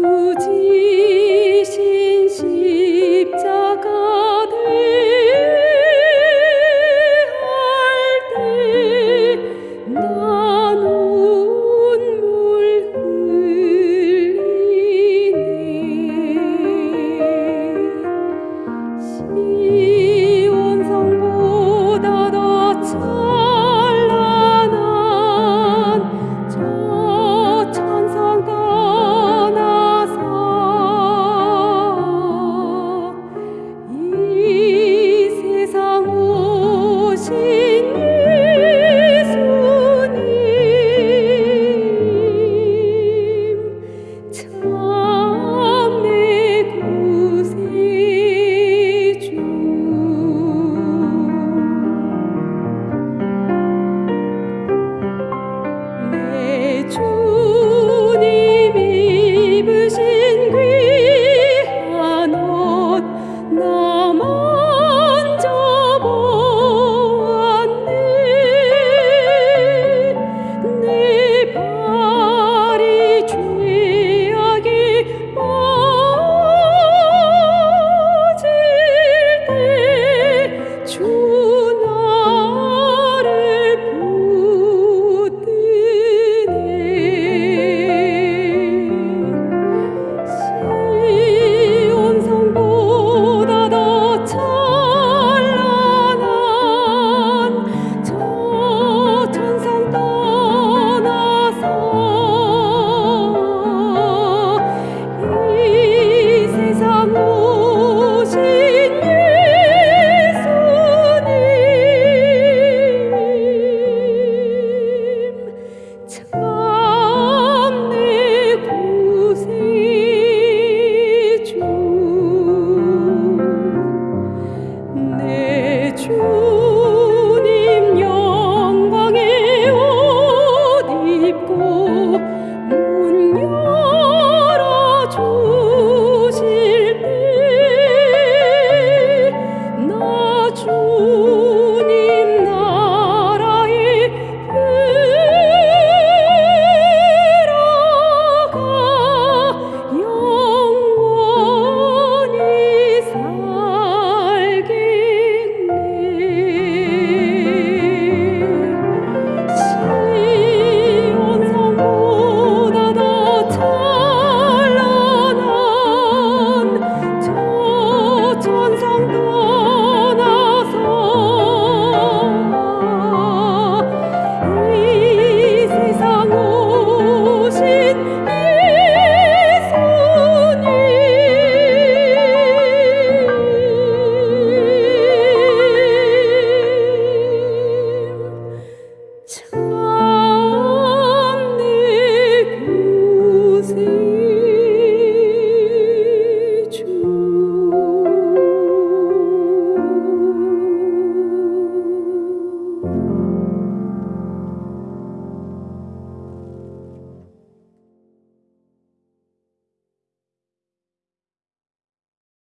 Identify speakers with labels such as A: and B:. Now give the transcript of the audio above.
A: 不尽